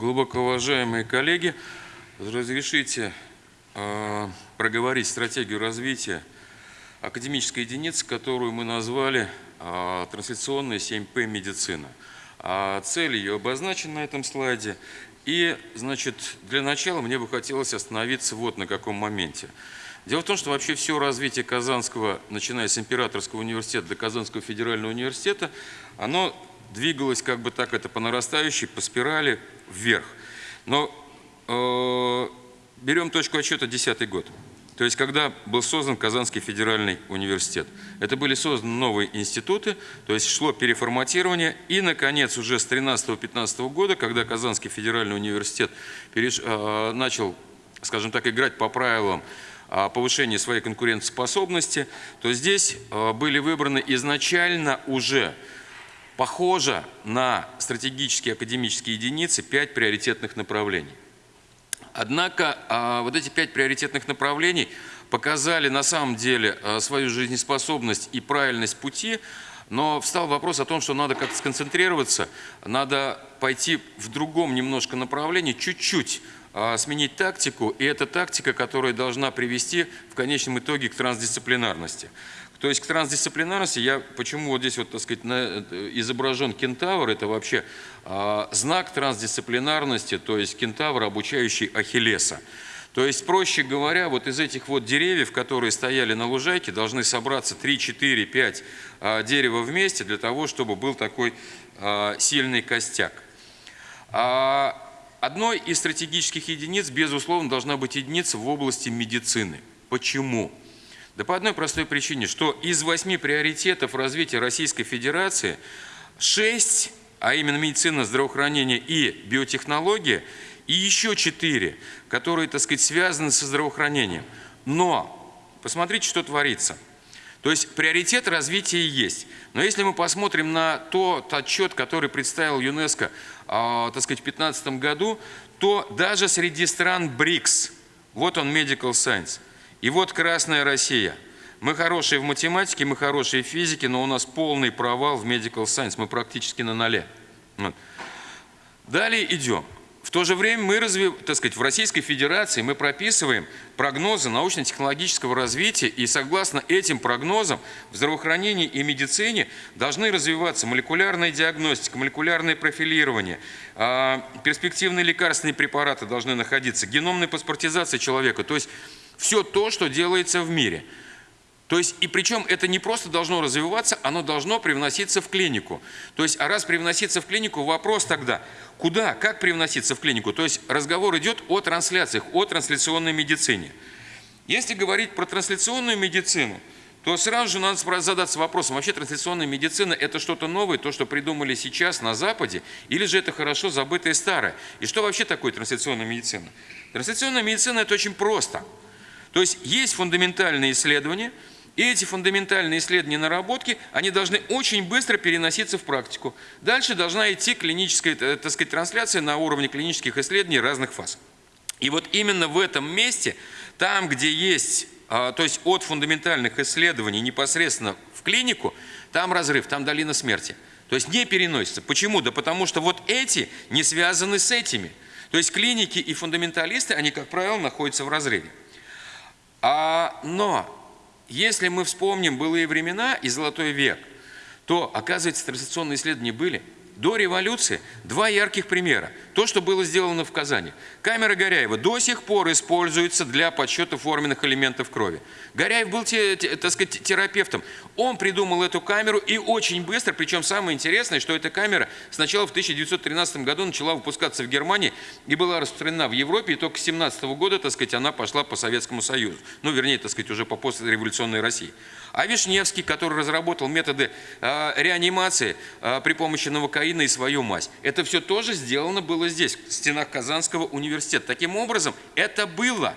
Глубоко уважаемые коллеги, разрешите э, проговорить стратегию развития академической единицы, которую мы назвали э, трансляционная 7П медицина. А цель ее обозначена на этом слайде. И, значит, для начала мне бы хотелось остановиться вот на каком моменте. Дело в том, что вообще все развитие Казанского, начиная с Императорского университета до Казанского федерального университета, оно двигалось как бы так это по нарастающей, по спирали вверх. Но э, берем точку отсчета 10 год. То есть, когда был создан Казанский федеральный университет. Это были созданы новые институты, то есть шло переформатирование. И, наконец, уже с 13-15 года, когда Казанский федеральный университет переш, э, начал, скажем так, играть по правилам э, повышения своей конкурентоспособности, то здесь э, были выбраны изначально уже похоже на стратегические академические единицы пять приоритетных направлений. Однако а, вот эти пять приоритетных направлений показали на самом деле а, свою жизнеспособность и правильность пути, но встал вопрос о том, что надо как-то сконцентрироваться, надо пойти в другом немножко направлении, чуть-чуть а, сменить тактику, и эта тактика, которая должна привести в конечном итоге к трансдисциплинарности. То есть к трансдисциплинарности я почему вот здесь вот, так сказать, на, э, изображен кентавр, это вообще э, знак трансдисциплинарности, то есть кентавр, обучающий Ахиллеса. То есть, проще говоря, вот из этих вот деревьев, которые стояли на лужайке, должны собраться 3, 4, 5 э, дерева вместе для того, чтобы был такой э, сильный костяк. А одной из стратегических единиц, безусловно, должна быть единица в области медицины. Почему? Да по одной простой причине, что из восьми приоритетов развития Российской Федерации шесть, а именно медицина, здравоохранение и биотехнология, и еще четыре, которые, так сказать, связаны со здравоохранением. Но посмотрите, что творится. То есть приоритет развития есть. Но если мы посмотрим на тот отчет, который представил ЮНЕСКО, э, так сказать, в 2015 году, то даже среди стран БРИКС, вот он Medical Science – и вот Красная Россия. Мы хорошие в математике, мы хорошие в физике, но у нас полный провал в medical science, мы практически на ноле. Далее идем. В то же время мы, развив, так сказать, в Российской Федерации мы прописываем прогнозы научно-технологического развития, и согласно этим прогнозам в здравоохранении и медицине должны развиваться молекулярная диагностика, молекулярное профилирование, а, перспективные лекарственные препараты должны находиться, геномная паспортизация человека, то есть все то, что делается в мире. То есть, и причем это не просто должно развиваться, оно должно привноситься в клинику. То есть, а раз привноситься в клинику, вопрос тогда, куда, как привноситься в клинику? То есть, разговор идет о трансляциях, о трансляционной медицине. Если говорить про трансляционную медицину, то сразу же надо задаться вопросом, вообще трансляционная медицина – это что-то новое, то, что придумали сейчас на Западе, или же это хорошо забытое старое? И что вообще такое трансляционная медицина? Трансляционная медицина – это очень просто – то есть есть фундаментальные исследования, и эти фундаментальные исследования наработки, они должны очень быстро переноситься в практику. Дальше должна идти клиническая, э, так сказать, трансляция на уровне клинических исследований разных фаз. И вот именно в этом месте, там, где есть, а, то есть от фундаментальных исследований непосредственно в клинику, там разрыв, там долина смерти. То есть не переносится. Почему? Да потому что вот эти не связаны с этими. То есть клиники и фундаменталисты, они, как правило, находятся в разрыве. А, но если мы вспомним былые времена и золотой век, то, оказывается, транслационные исследования были – до революции два ярких примера. То, что было сделано в Казани. Камера Горяева до сих пор используется для подсчета форменных элементов крови. Горяев был, так сказать, терапевтом. Он придумал эту камеру и очень быстро, причем самое интересное, что эта камера сначала в 1913 году начала выпускаться в Германии и была распространена в Европе, и только с 17 года, так сказать, она пошла по Советскому Союзу. Ну, вернее, так сказать, уже по послереволюционной России. А Вишневский, который разработал методы э, реанимации э, при помощи новокаина и свою мазь, это все тоже сделано было здесь, в стенах Казанского университета. Таким образом, это было.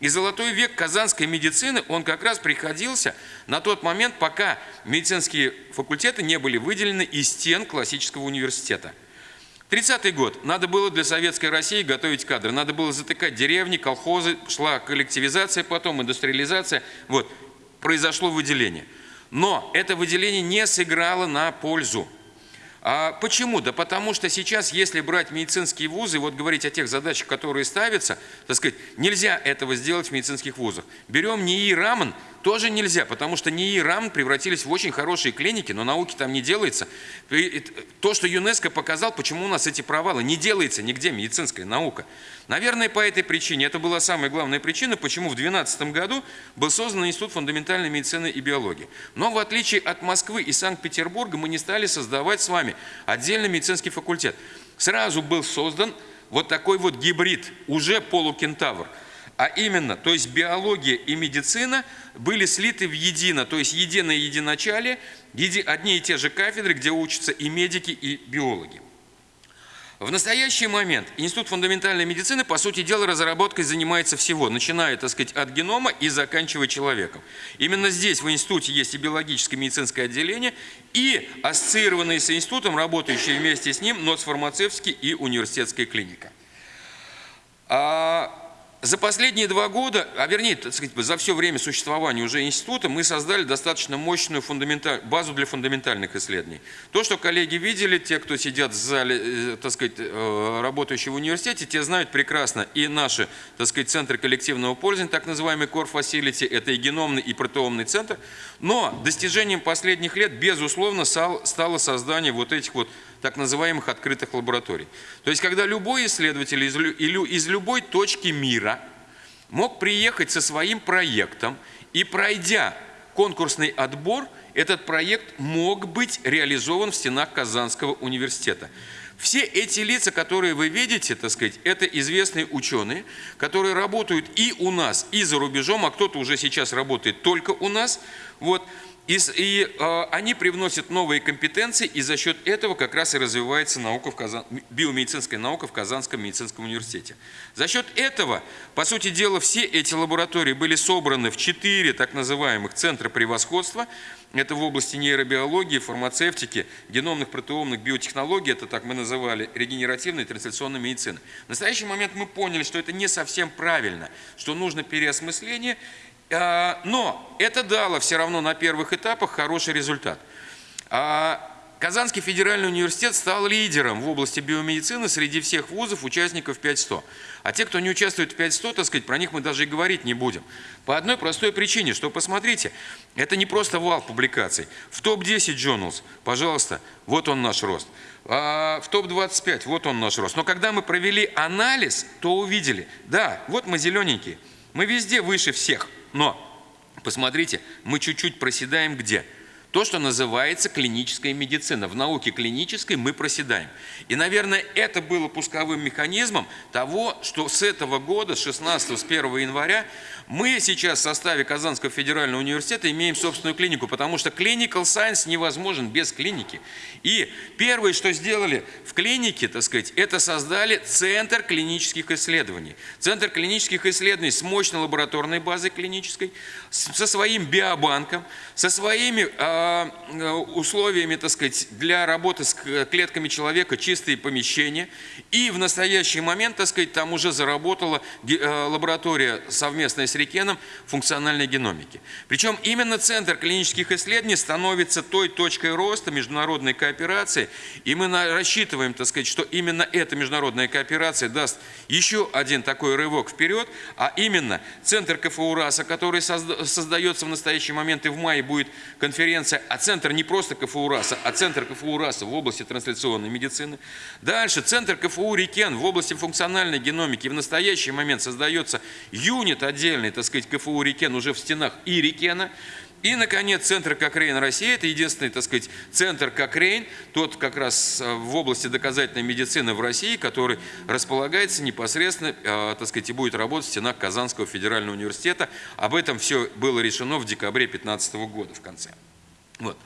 И золотой век казанской медицины, он как раз приходился на тот момент, пока медицинские факультеты не были выделены из стен классического университета. 30-й год. Надо было для советской России готовить кадры. Надо было затыкать деревни, колхозы, шла коллективизация, потом индустриализация. Вот произошло выделение. Но это выделение не сыграло на пользу. А почему? Да потому что сейчас, если брать медицинские вузы, вот говорить о тех задачах, которые ставятся, так сказать, нельзя этого сделать в медицинских вузах. Берем НИИ РАМН, тоже нельзя, потому что НИИ и РАМН превратились в очень хорошие клиники, но науки там не делается. То, что ЮНЕСКО показал, почему у нас эти провалы, не делается нигде медицинская наука. Наверное, по этой причине, это была самая главная причина, почему в 2012 году был создан Институт фундаментальной медицины и биологии. Но в отличие от Москвы и Санкт-Петербурга мы не стали создавать с вами отдельный медицинский факультет. Сразу был создан вот такой вот гибрид, уже полукентавр – а именно, то есть биология и медицина были слиты в едино, то есть единое единочалие, одни и те же кафедры, где учатся и медики, и биологи. В настоящий момент Институт фундаментальной медицины, по сути дела, разработкой занимается всего, начиная, так сказать, от генома и заканчивая человеком. Именно здесь, в институте, есть и биологическое медицинское отделение, и ассоциированные с институтом, работающие вместе с ним, НОЦ-фармацевтский и университетская клиника. А за последние два года, а вернее, так сказать, за все время существования уже института, мы создали достаточно мощную базу для фундаментальных исследований. То, что коллеги видели, те, кто сидят в зале, э, так сказать, э, работающие в университете, те знают прекрасно и наши, так сказать, центры коллективного пользования, так называемый Core Facility, это и геномный, и протеомный центр. Но достижением последних лет, безусловно, стало создание вот этих вот так называемых открытых лабораторий. То есть, когда любой исследователь из, из любой точки мира мог приехать со своим проектом и, пройдя конкурсный отбор, этот проект мог быть реализован в стенах Казанского университета. Все эти лица, которые вы видите, так сказать, это известные ученые, которые работают и у нас, и за рубежом, а кто-то уже сейчас работает только у нас. Вот. И, и э, они привносят новые компетенции, и за счет этого как раз и развивается наука в Казан... биомедицинская наука в Казанском медицинском университете. За счет этого, по сути дела, все эти лаборатории были собраны в четыре так называемых центра превосходства. Это в области нейробиологии, фармацевтики, геномных, протеомных, биотехнологий, это так мы называли, регенеративной и трансляционной медицины. В настоящий момент мы поняли, что это не совсем правильно, что нужно переосмысление, но это дало все равно на первых этапах хороший результат. А, Казанский федеральный университет стал лидером в области биомедицины среди всех вузов, участников 5100. А те, кто не участвует в 5100, так сказать, про них мы даже и говорить не будем. По одной простой причине, что, посмотрите, это не просто вал публикаций. В топ-10 journals, пожалуйста, вот он наш рост. А в топ-25, вот он наш рост. Но когда мы провели анализ, то увидели, да, вот мы зелененькие, мы везде выше всех – но, посмотрите, мы чуть-чуть проседаем где? То, что называется клиническая медицина. В науке клинической мы проседаем. И, наверное, это было пусковым механизмом того, что с этого года, с 16 с 1 января, мы сейчас в составе Казанского федерального университета имеем собственную клинику, потому что clinical science невозможен без клиники. И первое, что сделали в клинике, так сказать, это создали Центр клинических исследований. Центр клинических исследований с мощной лабораторной базой клинической, со своим биобанком, со своими э, условиями, так сказать, для работы с клетками человека, чистые помещения. И в настоящий момент, так сказать, там уже заработала э, лаборатория совместная с Рикеном функциональной геномики. Причем именно Центр клинических исследований становится той точкой роста международной кооперации, и мы рассчитываем, так сказать, что именно эта международная кооперация даст еще один такой рывок вперед, а именно Центр КФУ РАСа, который создается в настоящий момент, и в мае будет конференция, а Центр не просто КФУ РАСа, а Центр КФУ РАСа в области трансляционной медицины. Дальше Центр КФУ Рикен в области функциональной геномики. В настоящий момент создается юнит отдельный, так сказать, КФУ Рикен уже в стенах Рикена. И, наконец, центр Кокрейн России – это единственный, так сказать, центр Кокрейн, тот как раз э, в области доказательной медицины в России, который располагается непосредственно, э, так сказать, и будет работать в стенах Казанского федерального университета. Об этом все было решено в декабре 2015 года в конце. Вот.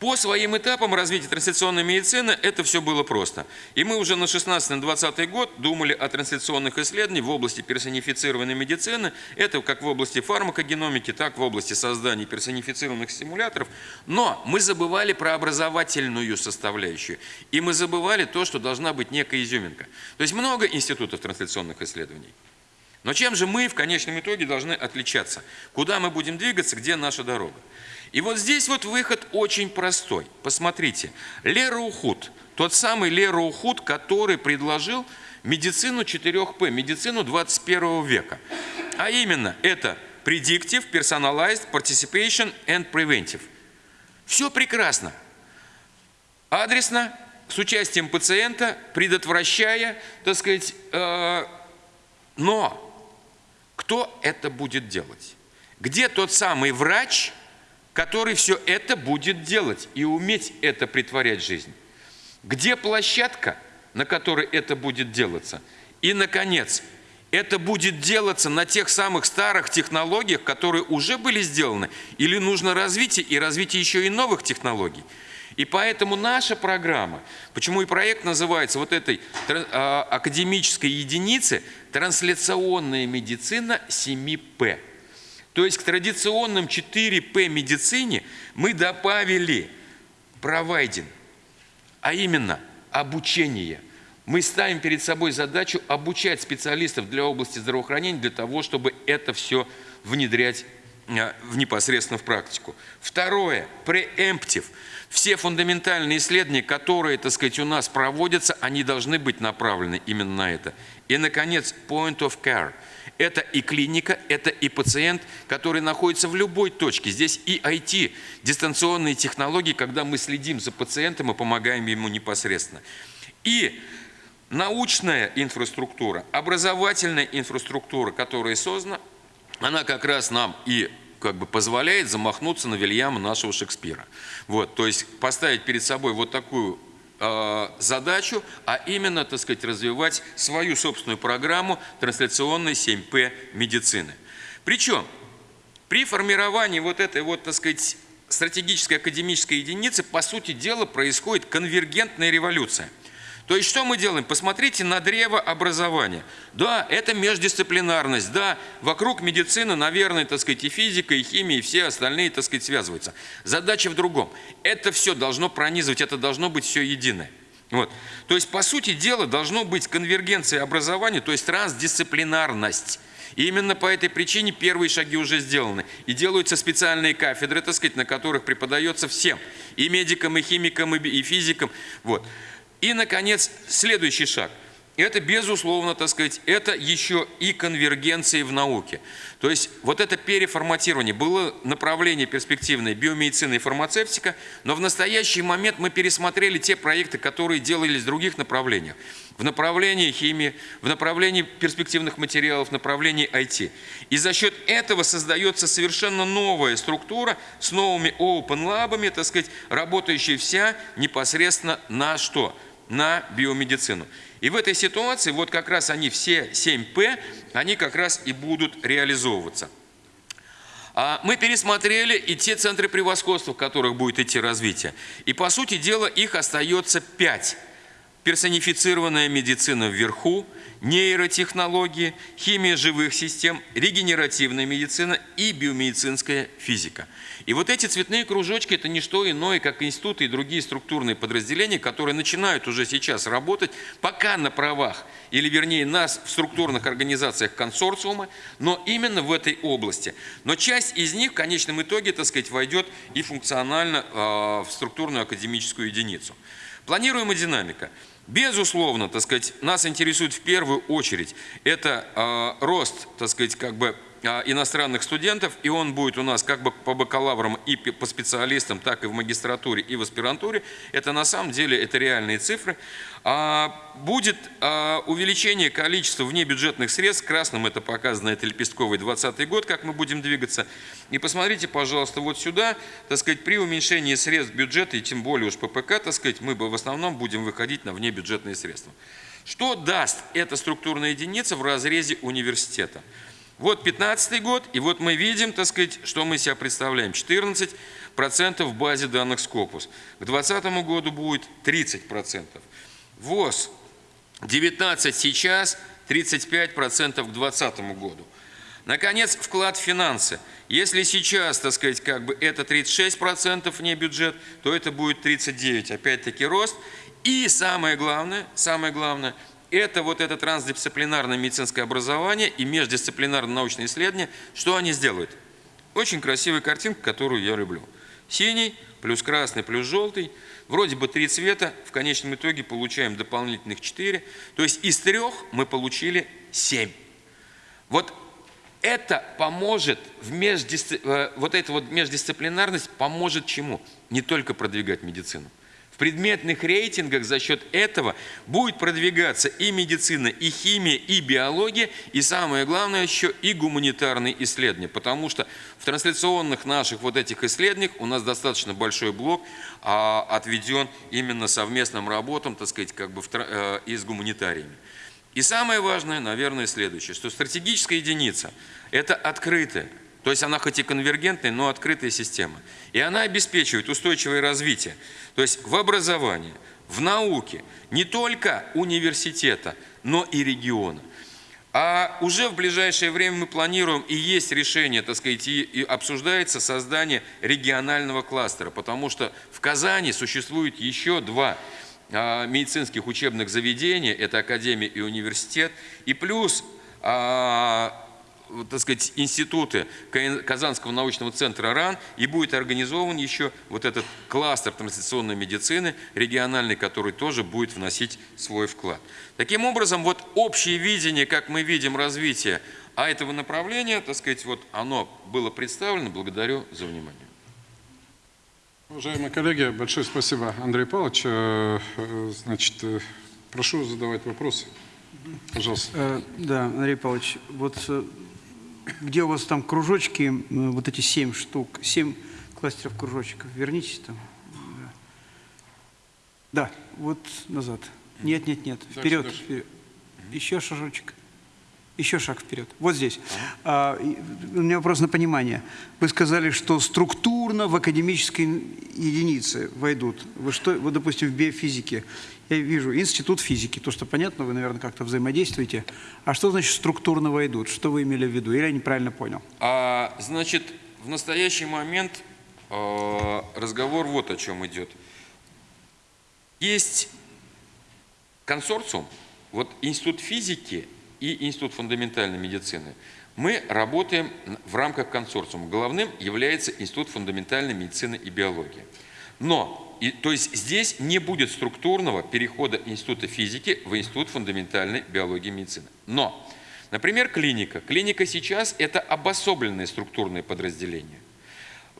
По своим этапам развития трансляционной медицины это все было просто. И мы уже на 16-20 год думали о трансляционных исследованиях в области персонифицированной медицины. Это как в области фармакогеномики, так в области создания персонифицированных стимуляторов. Но мы забывали про образовательную составляющую. И мы забывали то, что должна быть некая изюминка. То есть много институтов трансляционных исследований. Но чем же мы в конечном итоге должны отличаться? Куда мы будем двигаться, где наша дорога? И вот здесь вот выход очень простой. Посмотрите, Лера Ухуд, тот самый Лера Ухуд, который предложил медицину 4П, медицину 21 века. А именно, это Predictive, Personalized, Participation and Preventive. Все прекрасно. Адресно, с участием пациента, предотвращая, так сказать, э, но кто это будет делать? Где тот самый врач, который все это будет делать и уметь это притворять в жизнь? Где площадка, на которой это будет делаться? И, наконец, это будет делаться на тех самых старых технологиях, которые уже были сделаны, или нужно развитие и развитие еще и новых технологий. И поэтому наша программа, почему и проект называется вот этой а, академической единицы «Трансляционная медицина 7П». То есть к традиционным 4П медицине мы добавили провайдинг, а именно обучение. Мы ставим перед собой задачу обучать специалистов для области здравоохранения для того, чтобы это все внедрять а, в непосредственно в практику. Второе, преэмптив. Все фундаментальные исследования, которые, так сказать, у нас проводятся, они должны быть направлены именно на это. И, наконец, point of care. Это и клиника, это и пациент, который находится в любой точке. Здесь и IT, дистанционные технологии, когда мы следим за пациентом и помогаем ему непосредственно. И научная инфраструктура, образовательная инфраструктура, которая создана, она как раз нам и как бы позволяет замахнуться на Вильяма нашего Шекспира. Вот, то есть поставить перед собой вот такую задачу, а именно, так сказать, развивать свою собственную программу трансляционной 7П медицины. Причем при формировании вот этой вот, так сказать, стратегической академической единицы, по сути дела, происходит конвергентная революция – то есть что мы делаем? Посмотрите на древо образования. Да, это междисциплинарность, да, вокруг медицины, наверное, так сказать, и физика, и химия, и все остальные, так сказать, связываются. Задача в другом. Это все должно пронизывать, это должно быть все единое. Вот. То есть, по сути дела, должно быть конвергенция образования, то есть трансдисциплинарность. И именно по этой причине первые шаги уже сделаны. И делаются специальные кафедры, так сказать, на которых преподается всем. И медикам, и химикам, и физикам. Вот. И, наконец, следующий шаг. Это, безусловно, так сказать, это еще и конвергенции в науке. То есть вот это переформатирование. Было направление перспективное биомедицина и фармацевтика, но в настоящий момент мы пересмотрели те проекты, которые делались в других направлениях. В направлении химии, в направлении перспективных материалов, в направлении IT. И за счет этого создается совершенно новая структура с новыми open лабами, так сказать, работающая вся непосредственно на что? На биомедицину. И в этой ситуации вот как раз они все 7П, они как раз и будут реализовываться. А мы пересмотрели и те центры превосходства, в которых будет идти развитие. И по сути дела их остается 5. Персонифицированная медицина вверху – нейротехнологии, химия живых систем, регенеративная медицина и биомедицинская физика. И вот эти цветные кружочки – это не что иное, как институты и другие структурные подразделения, которые начинают уже сейчас работать, пока на правах, или вернее нас в структурных организациях консорциума, но именно в этой области. Но часть из них в конечном итоге, так сказать, войдет и функционально э, в структурную академическую единицу. Планируемая динамика – Безусловно, так сказать, нас интересует в первую очередь это э, рост, так сказать, как бы иностранных студентов, и он будет у нас как бы по бакалаврам и по специалистам, так и в магистратуре и в аспирантуре. Это на самом деле это реальные цифры. А, будет а, увеличение количества внебюджетных средств, красным это показано, это лепестковый 20 год, как мы будем двигаться. И посмотрите, пожалуйста, вот сюда, так сказать, при уменьшении средств бюджета, и тем более уж ППК, так сказать, мы в основном будем выходить на внебюджетные средства. Что даст эта структурная единица в разрезе университета? Вот 15 год, и вот мы видим, так сказать, что мы себя представляем. 14% в базе данных Scopus. К 2020 году будет 30%. ВОЗ 19 сейчас, 35% к 2020 году. Наконец, вклад в финансы. Если сейчас, так сказать, как бы это 36% не бюджет, то это будет 39%. Опять-таки рост. И самое главное, самое главное – это вот это трансдисциплинарное медицинское образование и междисциплинарное научное исследование, что они сделают? Очень красивая картинка, которую я люблю – Синий плюс красный плюс желтый. Вроде бы три цвета, в конечном итоге получаем дополнительных четыре. То есть из трех мы получили семь. Вот это поможет, в междисци... э, вот эта вот междисциплинарность поможет чему? Не только продвигать медицину. Предметных рейтингах за счет этого будет продвигаться и медицина, и химия, и биология, и самое главное еще и гуманитарные исследования. Потому что в трансляционных наших вот этих исследованиях у нас достаточно большой блок а, отведен именно совместным работам, так сказать, как бы в, э, и с гуманитариями. И самое важное, наверное, следующее, что стратегическая единица – это открытая, то есть она хоть и конвергентная, но открытая система. И она обеспечивает устойчивое развитие, то есть в образовании, в науке, не только университета, но и региона. А уже в ближайшее время мы планируем, и есть решение, так сказать, и обсуждается создание регионального кластера, потому что в Казани существует еще два а, медицинских учебных заведений, это академия и университет, и плюс а, так сказать, институты Казанского научного центра РАН, и будет организован еще вот этот кластер трансляционной медицины региональный, который тоже будет вносить свой вклад. Таким образом, вот общее видение, как мы видим развитие а этого направления, так сказать, вот оно было представлено. Благодарю за внимание. Уважаемые коллеги, большое спасибо, Андрей Павлович. Э, э, значит, э, прошу задавать вопросы. Пожалуйста. Да, Андрей Павлович, вот где у вас там кружочки, вот эти семь штук, семь кластеров кружочков, вернитесь там. Да, вот назад. Нет, нет, нет, вперед, вперед. Еще шажочек. Еще шаг вперед. Вот здесь. А, у меня вопрос на понимание. Вы сказали, что структурно в академические единицы войдут. Вы что, вот, допустим, в биофизике, я вижу институт физики, то, что понятно, вы, наверное, как-то взаимодействуете. А что значит структурно войдут? Что вы имели в виду? Или я неправильно понял? А, значит, в настоящий момент э, разговор вот о чем идет. Есть консорциум, вот институт физики – и Институт фундаментальной медицины. Мы работаем в рамках консорциума. Главным является Институт фундаментальной медицины и биологии. Но, и, то есть здесь не будет структурного перехода Института физики в Институт фундаментальной биологии и медицины. Но, например, клиника. Клиника сейчас – это обособленное структурное подразделение.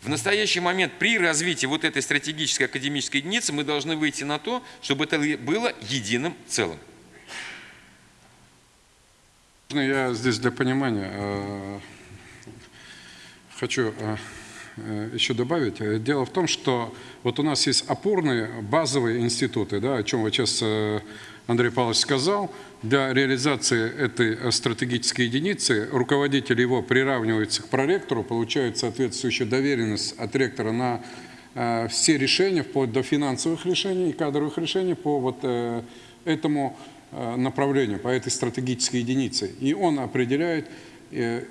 В настоящий момент при развитии вот этой стратегической академической единицы мы должны выйти на то, чтобы это было единым целым. Я здесь для понимания э, хочу э, еще добавить. Дело в том, что вот у нас есть опорные базовые институты, да, о чем вот сейчас Андрей Павлович сказал. Для реализации этой стратегической единицы руководитель его приравнивается к проректору, получает соответствующую доверенность от ректора на все решения, вплоть до финансовых решений и кадровых решений по вот этому Э, направлению, по этой стратегической единице. И он определяет э,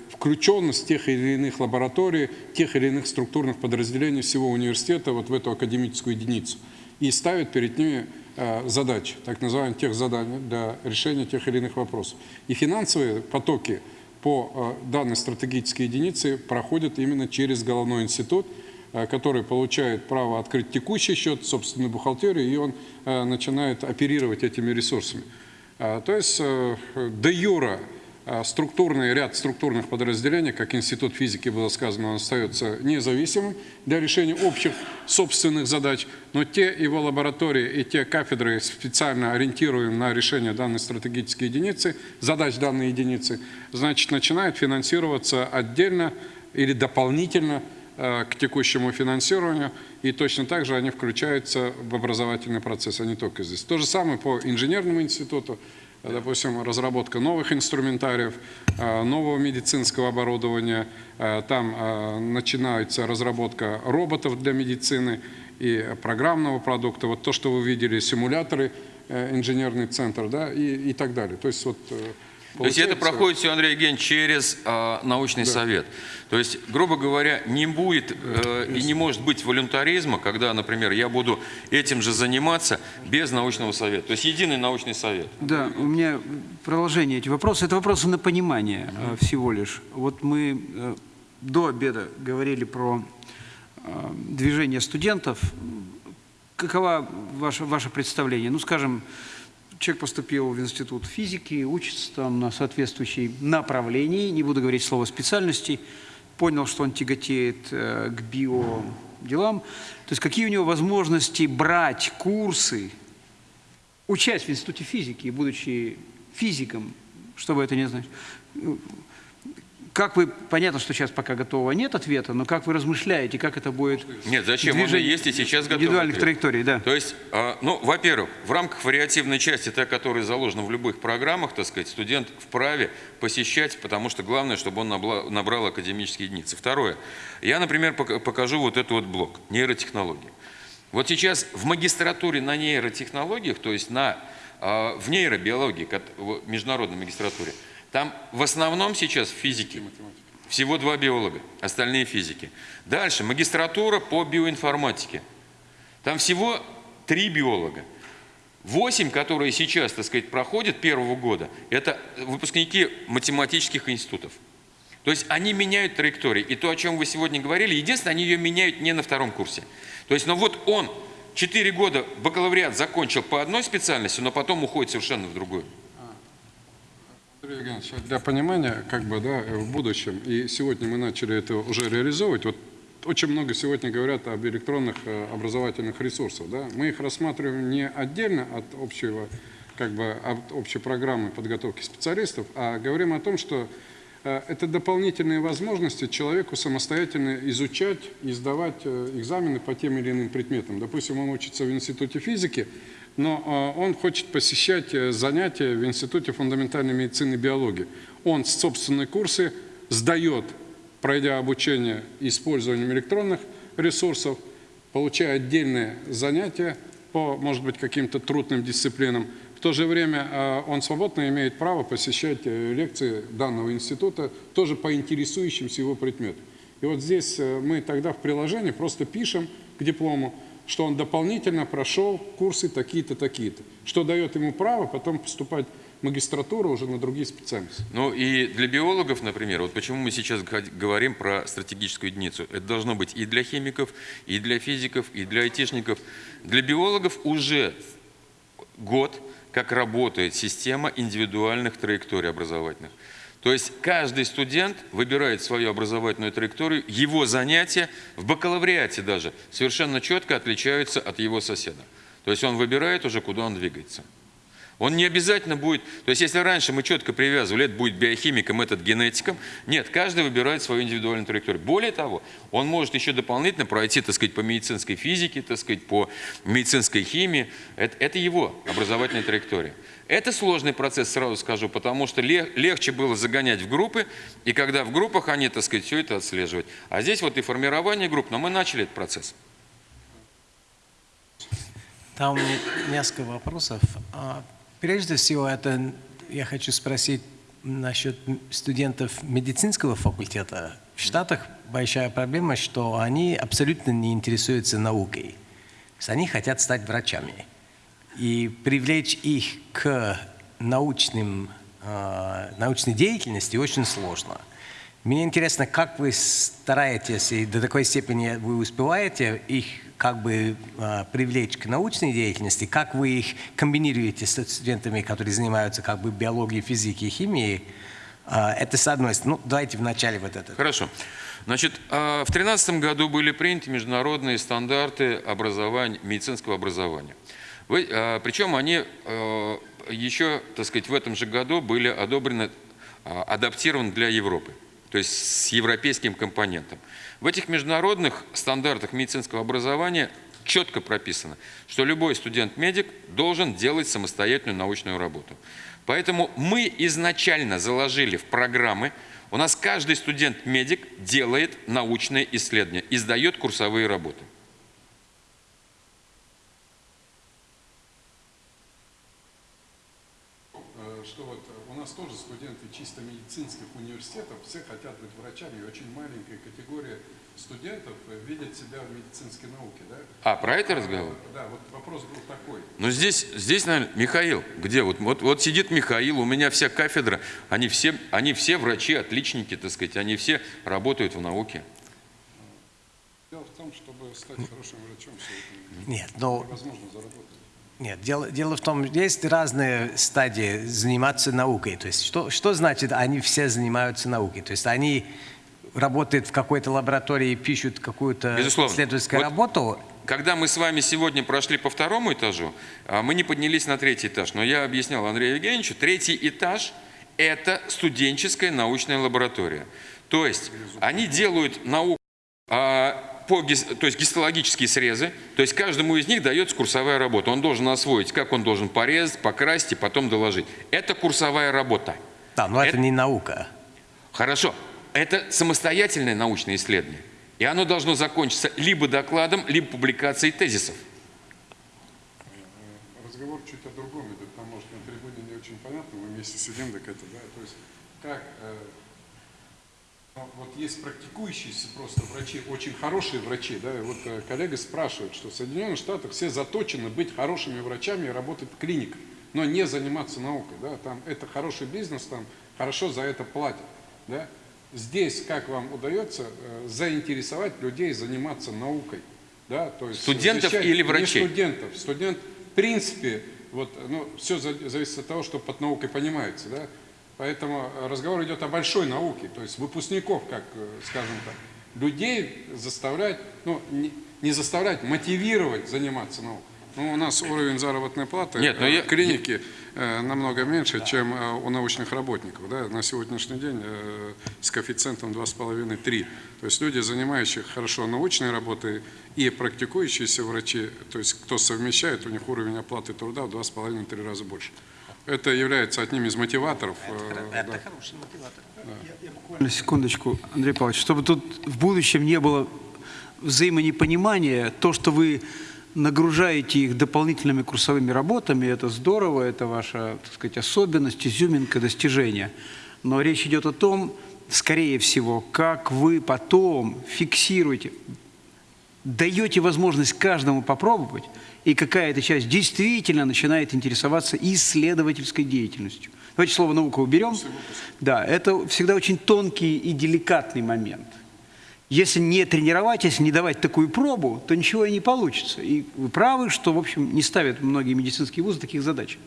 включенность тех или иных лабораторий, тех или иных структурных подразделений всего университета вот в эту академическую единицу. И ставит перед ними э, задачи, так называемые тех заданий для решения тех или иных вопросов. И финансовые потоки по данной стратегической единице проходят именно через головной институт, который получает право открыть текущий счет, собственную бухгалтерию, и он начинает оперировать этими ресурсами. А, то есть э, де юра структурный ряд структурных подразделений, как Институт физики было сказано, он остается независимым для решения общих собственных задач, но те его лаборатории и те кафедры специально ориентируем на решение данной стратегической единицы, задач данной единицы, значит, начинают финансироваться отдельно или дополнительно Э, к текущему финансированию, и точно так же они включаются в образовательный процесс, а не только здесь. То же самое по инженерному институту, допустим, разработка новых инструментариев, э, нового медицинского оборудования, там начинается разработка роботов для медицины и программного продукта, вот то, что вы видели, симуляторы, инженерный центр, да, и, и так далее. То есть вот то есть это проходит все, Андрей Евгеньевич, через э, научный да. совет. То есть, грубо говоря, не будет э, и не может быть волюнтаризма, когда, например, я буду этим же заниматься без научного совета. То есть единый научный совет. Да, у меня продолжение эти вопросы. Это вопросы на понимание э, всего лишь. Вот мы э, до обеда говорили про э, движение студентов. Какова ваше, ваше представление? Ну, скажем, человек поступил в институт физики, учится там на соответствующей направлении, не буду говорить слово специальности, понял, что он тяготеет э, к био делам. То есть какие у него возможности брать курсы, учась в институте физики, будучи физиком, что бы это ни значило, как вы, понятно, что сейчас пока готового нет ответа, но как вы размышляете, как это будет Нет, зачем? Он есть и сейчас готов. индивидуальных ответ. траекторий, да. То есть, а, ну, во-первых, в рамках вариативной части, та, которая заложена в любых программах, так сказать, студент вправе посещать, потому что главное, чтобы он набрал академические единицы. Второе. Я, например, пок- покажу вот этот вот блок нейротехнологии. Вот сейчас в магистратуре на нейротехнологиях, то есть на, а, в нейробиологии, в международной магистратуре, там в основном сейчас в физике всего два биолога, остальные физики. Дальше магистратура по биоинформатике. Там всего три биолога. Восемь, которые сейчас, так сказать, проходят первого года, это выпускники математических институтов. То есть они меняют траектории. И то, о чем вы сегодня говорили, единственное, они ее меняют не на втором курсе. То есть, ну вот он четыре года бакалавриат закончил по одной специальности, но потом уходит совершенно в другую. Евгеньевич, для понимания, как бы, да, в будущем, и сегодня мы начали это уже реализовывать, вот очень много сегодня говорят об электронных э, образовательных ресурсах, да, мы их рассматриваем не отдельно от общего, как бы, от общей программы подготовки специалистов, а говорим о том, что э, это дополнительные возможности человеку самостоятельно изучать и сдавать э, экзамены по тем или иным предметам. Допустим, он учится в институте физики, но э, он хочет посещать э, занятия в Институте фундаментальной медицины и биологии. Он собственные курсы сдает, пройдя обучение использованием электронных ресурсов, получая отдельные занятия по, может быть, каким-то трудным дисциплинам. В то же время э, он свободно имеет право посещать э, лекции данного института тоже по интересующимся его предметам. И вот здесь э, мы тогда в приложении просто пишем к диплому, что он дополнительно прошел курсы такие-то, такие-то, что дает ему право потом поступать в магистратуру уже на другие специальности. Ну и для биологов, например, вот почему мы сейчас говорим про стратегическую единицу. Это должно быть и для химиков, и для физиков, и для айтишников. Для биологов уже год, как работает система индивидуальных траекторий образовательных. То есть каждый студент выбирает свою образовательную траекторию, его занятия в бакалавриате даже совершенно четко отличаются от его соседа. То есть он выбирает уже, куда он двигается. Он не обязательно будет, то есть если раньше мы четко привязывали, это будет биохимиком, этот генетиком, нет, каждый выбирает свою индивидуальную траекторию. Более того, он может еще дополнительно пройти, так сказать, по медицинской физике, так сказать, по медицинской химии. Это, это его образовательная траектория. Это сложный процесс, сразу скажу, потому что лег- легче было загонять в группы, и когда в группах они, так сказать, все это отслеживать. А здесь вот и формирование групп, но мы начали этот процесс. Там несколько вопросов. А, Прежде всего, это я хочу спросить насчет студентов медицинского факультета. В Штатах большая проблема, что они абсолютно не интересуются наукой. Они хотят стать врачами. И привлечь их к научным, а, научной деятельности очень сложно. Мне интересно, как вы стараетесь, и до такой степени вы успеваете их как бы а, привлечь к научной деятельности, как вы их комбинируете с студентами, которые занимаются как бы биологией, физикой, химией. А, Это с одной стороны. Ну, давайте вначале вот это. Хорошо. Значит, в 2013 году были приняты международные стандарты образования, медицинского образования. Вы- а, Причем они э, еще, так сказать, в этом же году были одобрены, а, адаптированы для Европы, то есть с европейским компонентом. В этих международных стандартах медицинского образования четко прописано, что любой студент-медик должен делать самостоятельную научную работу. Поэтому мы изначально заложили в программы, у нас каждый студент-медик делает научные исследования, издает курсовые работы. Э, Что вот э, у нас тоже студенты чисто медицинских университетов, все хотят быть врачами, и очень маленькая категория студентов э, видят себя в медицинской науке, да? А, про это разговор? Да, вот вопрос был такой. Ну здесь, здесь, наверное, Михаил, где? Вот, вот, вот сидит Михаил, у меня вся кафедра, они все, они все врачи, отличники, так сказать, они все работают в науке. Дело в том, чтобы стать хорошим врачом, все это Нет, но невозможно заработать. Нет, дело, дело в том, есть разные стадии заниматься наукой. То есть что, что значит они все занимаются наукой? То есть они работают в какой-то лаборатории, пишут какую-то исследовательскую Вот работу. Когда мы с вами сегодня прошли по второму этажу, а, мы не поднялись на третий этаж. Но я объяснял Андрею Евгеньевичу, третий этаж – это студенческая научная лаборатория. То есть они делают науку а, по, то есть гистологические срезы, то есть каждому из них дается курсовая работа. Он должен освоить, как он должен порезать, покрасить и потом доложить. Это курсовая работа. Да, но это Это- не наука. Хорошо. Это самостоятельное научное исследование. И оно должно закончиться либо докладом, либо публикацией тезисов. Разговор чуть о другом идет, там, может, на трибуне не очень понятно, мы вместе сидим, так это, да, то есть, как, э, вот есть практикующиеся просто врачи, очень хорошие врачи, да, и вот э, коллега спрашивает, что в Соединенных Штатах все заточены быть хорошими врачами и работать в клиниках, но не заниматься наукой, да, там это хороший бизнес, там хорошо за это платят, да. Здесь как вам удается э, заинтересовать людей заниматься наукой, да, то есть Студентов или не врачей? студентов. Студент, в принципе, вот, ну, все зависит от того, что под наукой понимается, да. Поэтому разговор идет о большой науке, то есть выпускников, как, э, скажем так, людей заставлять, ну, не, не заставлять, мотивировать заниматься наукой. Ну, у нас уровень заработной платы Нет, но э, я- в клинике э, намного меньше, чем э, у научных работников. Да? На сегодняшний день э, с коэффициентом 2,5-3. То есть люди, занимающие хорошо научной работой и практикующиеся врачи, то есть кто совмещает, у них уровень оплаты труда в 2,5-3 раза больше. Это является одним из мотиваторов. э, да. хороший мотиватор. Буквально секундочку, Андрей Павлович, чтобы тут в будущем не было взаимонепонимания, то, что вы нагружаете их дополнительными курсовыми работами, это здорово, это ваша, так сказать, особенность, изюминка, достижение. Но речь идет о том, скорее всего, как вы потом фиксируете, даете возможность каждому попробовать, и какая-то часть действительно начинает интересоваться исследовательской деятельностью. Давайте слово «наука» уберем. Да, это всегда очень тонкий и деликатный момент. Если не тренировать, если не давать такую пробу, то ничего и не получится. И вы правы, что, в общем, не ставят многие медицинские вузы таких задач.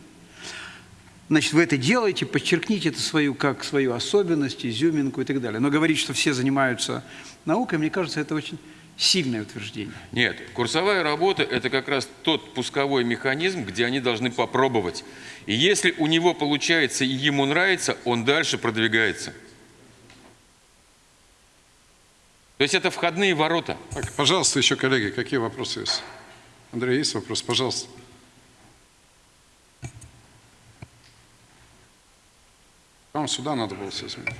Значит, вы это делаете, подчеркните это свою, как свою особенность, изюминку и так далее. Но говорить, что все занимаются наукой, мне кажется, это очень сильное утверждение. Нет, курсовая работа – это как раз тот пусковой механизм, где они должны попробовать. И если у него получается и ему нравится, он дальше продвигается. То есть это входные ворота. Так, пожалуйста, еще коллеги, какие вопросы есть? Андрей, есть вопрос? Пожалуйста. Вам сюда надо было все сменить.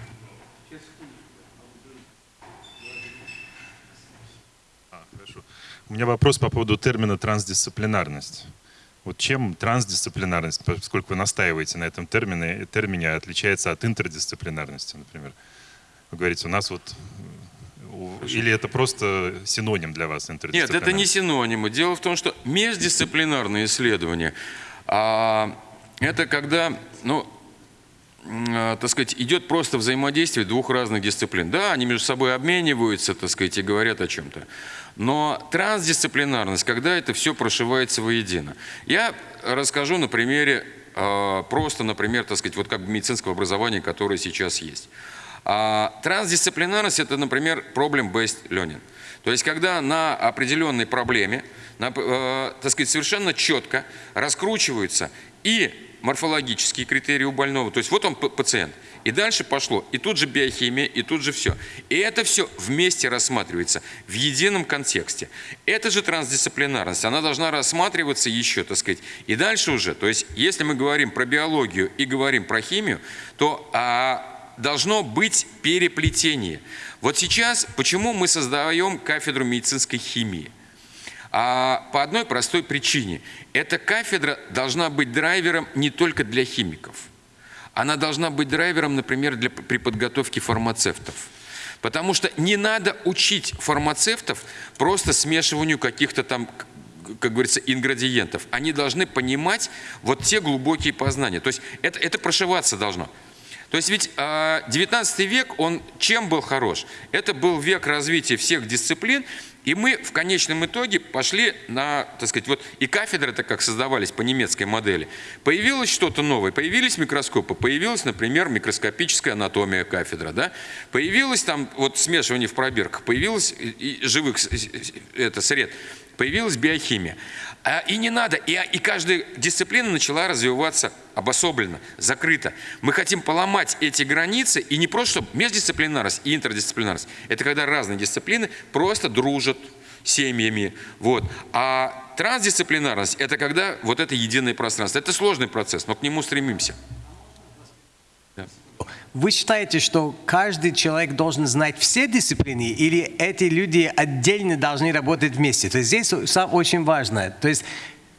А, хорошо. У меня вопрос по поводу термина трансдисциплинарность. Вот чем трансдисциплинарность, поскольку вы настаиваете на этом термине, термине отличается от интердисциплинарности, например? Вы говорите, у нас вот... Или это просто синоним для вас Нет, интердисциплинарность? это не синонимы. Дело в том, что междисциплинарные исследования а, это когда, ну, а, так сказать, идет просто взаимодействие двух разных дисциплин. Да, они между собой обмениваются, так сказать, и говорят о чем-то. Но трансдисциплинарность, когда это все прошивается воедино. Я расскажу на примере, а, просто, например, так сказать, вот как медицинского образования, которое сейчас есть. А трансдисциплинарность – это, например, problem-based learning. То есть, когда на определенной проблеме, на, э, так сказать, совершенно четко раскручиваются и морфологические критерии у больного, то есть вот он пациент, и дальше пошло, и тут же биохимия, и тут же все. И это все вместе рассматривается в едином контексте. Это же трансдисциплинарность, она должна рассматриваться еще, так сказать, и дальше уже, то есть если мы говорим про биологию и говорим про химию, то а, должно быть переплетение. Вот сейчас, почему мы создаем кафедру медицинской химии? А по одной простой причине. Эта кафедра должна быть драйвером не только для химиков. Она должна быть драйвером, например, для, при подготовке фармацевтов. Потому что не надо учить фармацевтов просто смешиванию каких-то там, как говорится, ингредиентов. Они должны понимать вот те глубокие познания. То есть это, это прошиваться должно. То есть ведь а, 19 век, он чем был хорош? Это был век развития всех дисциплин, И мы в конечном итоге пошли на, так сказать, вот и кафедры-то как создавались по немецкой модели. Появилось что-то новое, появились микроскопы, появилась, например, микроскопическая анатомия кафедра, да? Появилось там вот смешивание в пробирках, появилось и- и живых это, сред, появилась биохимия. А, И не надо, и, и каждая дисциплина начала развиваться обособленно, закрыто. Мы хотим поломать эти границы, и не просто чтобы междисциплинарность и интердисциплинарность. Это когда разные дисциплины просто дружат семьями. Вот. А трансдисциплинарность – это когда вот это единое пространство. Это сложный процесс, но к нему стремимся. Вы считаете, что каждый человек должен знать все дисциплины, или эти люди отдельно должны работать вместе? То есть здесь очень важно. То есть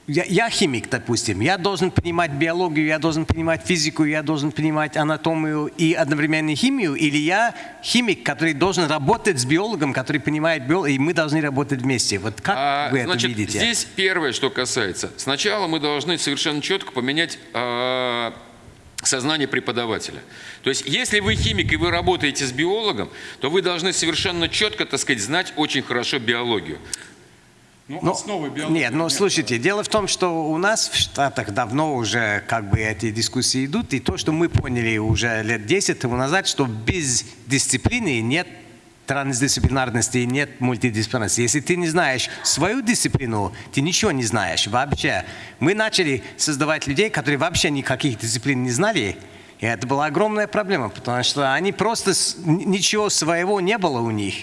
я, я химик, допустим, я должен понимать биологию, я должен понимать физику, я должен понимать анатомию и одновременно химию, или я химик, который должен работать с биологом, который понимает биологию, и мы должны работать вместе. Вот как А, вы это Значит, видите? здесь первое, что касается. Сначала мы должны совершенно четко поменять э, сознание преподавателя. То есть, если вы химик и вы работаете с биологом, то вы должны совершенно четко, так сказать, знать очень хорошо биологию. Ну, Ну, основы биологии Нет, ну слушайте, дело в том, что у нас в Штатах давно уже как бы эти дискуссии идут, и то, что мы поняли уже лет 10 тому назад, что без дисциплины нет трансдисциплинарности и нет мультидисциплинарности. Если ты не знаешь свою дисциплину, ты ничего не знаешь вообще. Мы начали создавать людей, которые вообще никаких дисциплин не знали, и это была огромная проблема, потому что они просто ничего своего не было у них.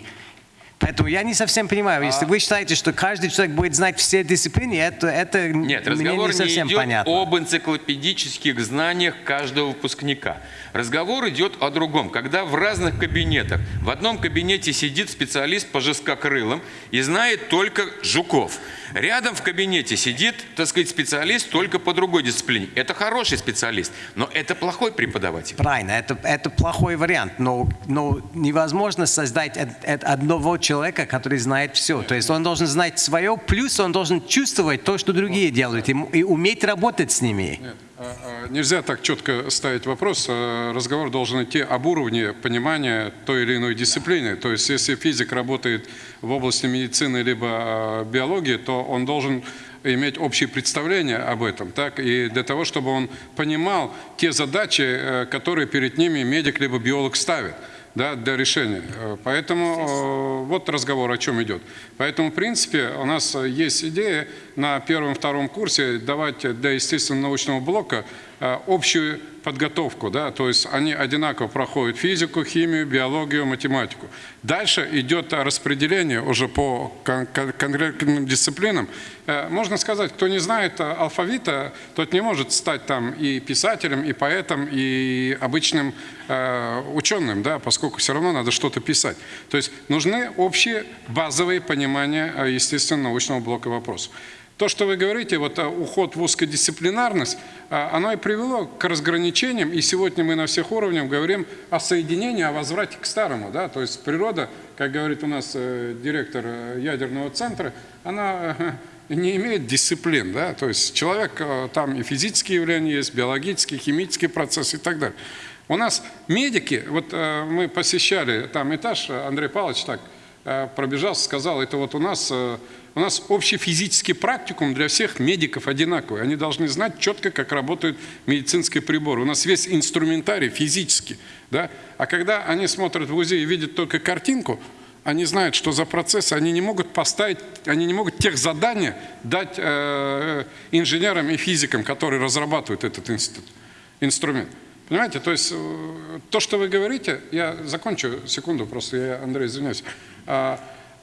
Поэтому я не совсем понимаю, если вы считаете, что каждый человек будет знать все дисциплины, это, это Нет, мне разговор не не, совсем идет понятно. об энциклопедических знаниях каждого выпускника. Разговор идет о другом. Когда в разных кабинетах, в одном кабинете сидит специалист по жесткокрылым и знает только жуков. Рядом в кабинете сидит, так сказать, специалист только по другой дисциплине. Это хороший специалист, но это плохой преподаватель. Правильно, это, это плохой вариант, но, но невозможно создать одного человека, который знает все. То есть он должен знать свое, плюс он должен чувствовать то, что другие делают, и, и уметь работать с ними. Нет, нельзя так четко ставить вопрос. А, Разговор должен идти об уровне понимания той или иной дисциплины. То есть, если физик работает в области медицины либо а, биологии, то он должен иметь общее представление об этом, так, и для того, чтобы он понимал те задачи, э, которые перед ними медик либо биолог ставит да, для решения. Э, Поэтому э, вот разговор о чем идет. Поэтому, в принципе, у нас э, есть идея на первом-втором курсе давать для естественно-научного блока общую подготовку, да, то есть они одинаково проходят физику, химию, биологию, математику. Дальше идет распределение уже по кон- кон- конкретным дисциплинам. Э, Можно сказать, кто не знает э, алфавита, тот не может стать там и писателем, и поэтом, и обычным э, ученым, да, поскольку все равно надо что-то писать. То есть нужны общие базовые понимания э, естественно-научного блока вопросов. То, что вы говорите, вот э, уход в узкодисциплинарность, э, оно и привело к разграничениям, и сегодня мы на всех уровнях говорим о соединении, о возврате к старому. Да? То есть природа, как говорит у нас э, директор э, ядерного центра, она э, не имеет дисциплин. Да? То есть человек, там и физические явления есть, биологические, химические процессы и так далее. У нас медики, вот мы посещали там этаж, Андрей Павлович так пробежался, сказал, это вот у нас, у нас общий физический практикум для всех медиков одинаковый. Они должны знать четко, как работают медицинские приборы. У нас весь инструментарий физический. Да? А когда они смотрят в УЗИ и видят только картинку, они знают, что за процесс, они не могут поставить, они не могут тех задания дать э, инженерам и физикам, которые разрабатывают этот институт, инструмент. Понимаете, то есть э, то, что вы говорите, я закончу секунду, просто я, Андрей, извиняюсь.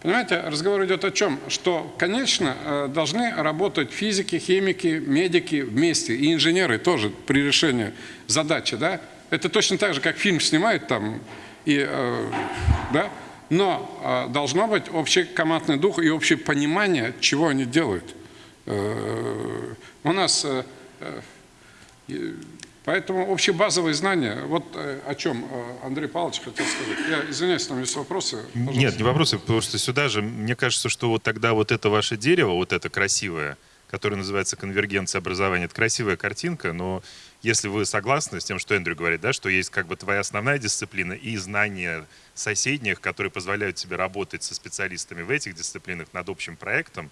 Понимаете, разговор идет о чем? Что, конечно, э, должны работать физики, химики, медики вместе, и инженеры тоже при решении задачи, да? Это точно так же, как фильм снимают там, и, э, да? Но э, должно быть общий командный дух и общее понимание, чего они делают. Э, У нас э, э, Поэтому общебазовые знания, вот э, о чем э, Андрей Павлович хотел сказать. Я извиняюсь, там есть вопросы. Пожалуйста. Нет, не вопросы, потому что сюда же, мне кажется, что вот тогда вот это ваше дерево, вот это красивое, который называется «Конвергенция образования». Это красивая картинка, но если вы согласны с тем, что Эндрю говорит, да, что есть как бы твоя основная дисциплина и знания соседних, которые позволяют тебе работать со специалистами в этих дисциплинах над общим проектом,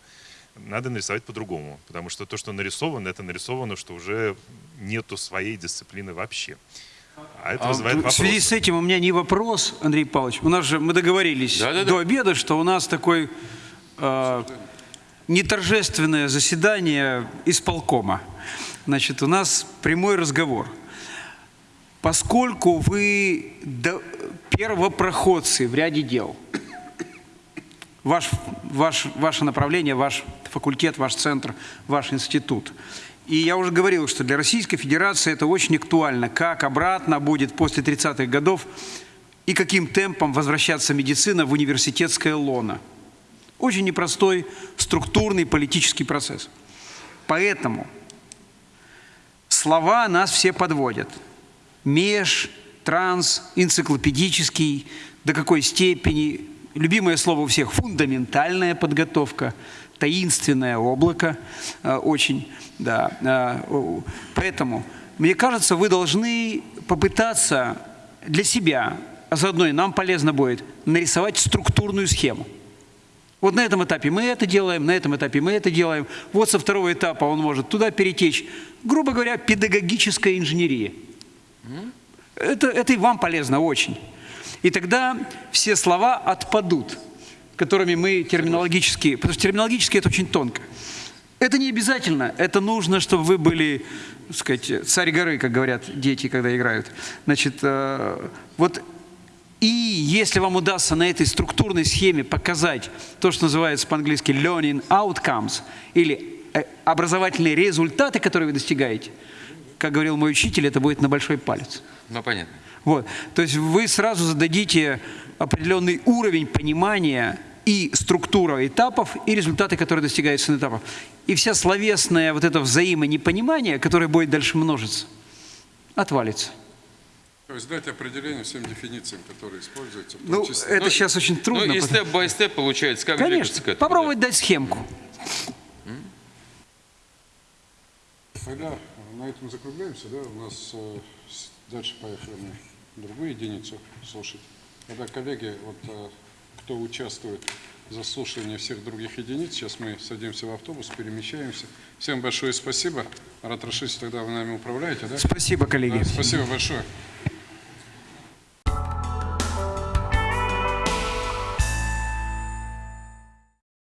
надо нарисовать по-другому. Потому что то, что нарисовано, это нарисовано, что уже нету своей дисциплины вообще. А это А вызывает в вопрос. связи с этим у меня не вопрос, Андрей Павлович. У нас же мы договорились Да-да-да. до обеда, что у нас такой э, неторжественное заседание исполкома. Значит, у нас прямой разговор. Поскольку вы первопроходцы в ряде дел, ваш, ваш, ваше направление, ваш факультет, ваш центр, ваш институт. И я уже говорил, что для Российской Федерации это очень актуально, как обратно будет после 30-х годов и каким темпом возвращаться медицина в университетское лоно. Очень непростой структурный политический процесс. Поэтому слова нас все подводят. Меж, транс, энциклопедический, до какой степени. Любимое слово у всех – фундаментальная подготовка, таинственное облако э, очень. Да. э, Поэтому, мне кажется, вы должны попытаться для себя, а заодно и нам полезно будет, нарисовать структурную схему. Вот на этом этапе мы это делаем, на этом этапе мы это делаем. Вот со второго этапа он может туда перетечь. Грубо говоря, педагогическая инженерия. Это, это и вам полезно очень. И тогда все слова отпадут, которыми мы терминологически... Потому что терминологически это очень тонко. Это не обязательно. Это нужно, чтобы вы были, так сказать, царь горы, как говорят дети, когда играют. Значит, э, вот и если вам удастся на этой структурной схеме показать то, что называется по-английски learning outcomes, или э, образовательные результаты, которые вы достигаете, как говорил мой учитель, это будет на большой палец. Ну, понятно. Вот. То есть вы сразу зададите определенный уровень понимания и структура этапов, и результаты, которые достигаются на этапах. И вся словесное вот это взаимонепонимание, которое будет дальше множиться, отвалится. То есть дать определение всем дефинициям, которые используются. Ну, числе. это Ну, сейчас очень трудно. Ну, и потому- степ-бай-степ получается, как двигаться Конечно, к этому. попробовать дать схемку. Тогда на этом закругляемся, да? У нас э, дальше поехали мы другую единицу слушать. Тогда, коллеги, вот э, кто участвует в заслушивании всех других единиц, сейчас мы садимся в автобус, перемещаемся. Всем большое спасибо. Рад Рашидович, тогда вы нами управляете, да? Спасибо, коллеги. Да, Спасибо большое.